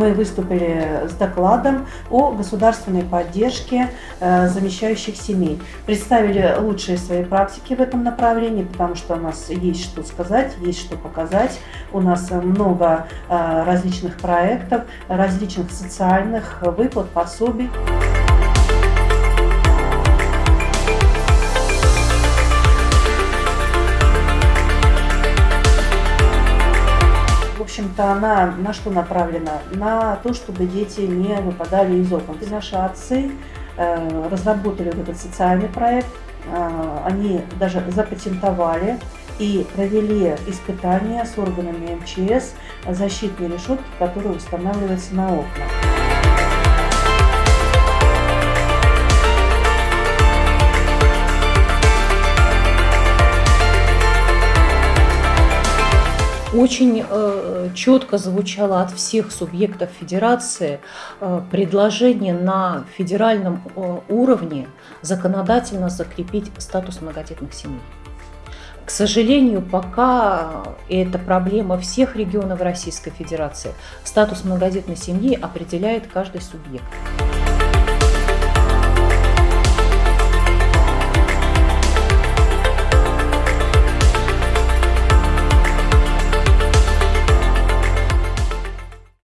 мы выступили с докладом о государственной поддержке э, замещающих семей. Представили лучшие свои практики в этом направлении, потому что у нас есть что сказать, есть что показать. У нас много э, различных проектов, различных социальных выплат, пособий. Общем-то, она на что направлена? На то, чтобы дети не выпадали из окон. И наши отцы э, разработали вот этот социальный проект, э, они даже запатентовали и провели испытания с органами МЧС защитной решетки, которая устанавливается на окна. Очень э, четко звучало от всех субъектов федерации э, предложение на федеральном э, уровне законодательно закрепить статус многодетных семей. К сожалению, пока это проблема всех регионов Российской Федерации, статус многодетной семьи определяет каждый субъект.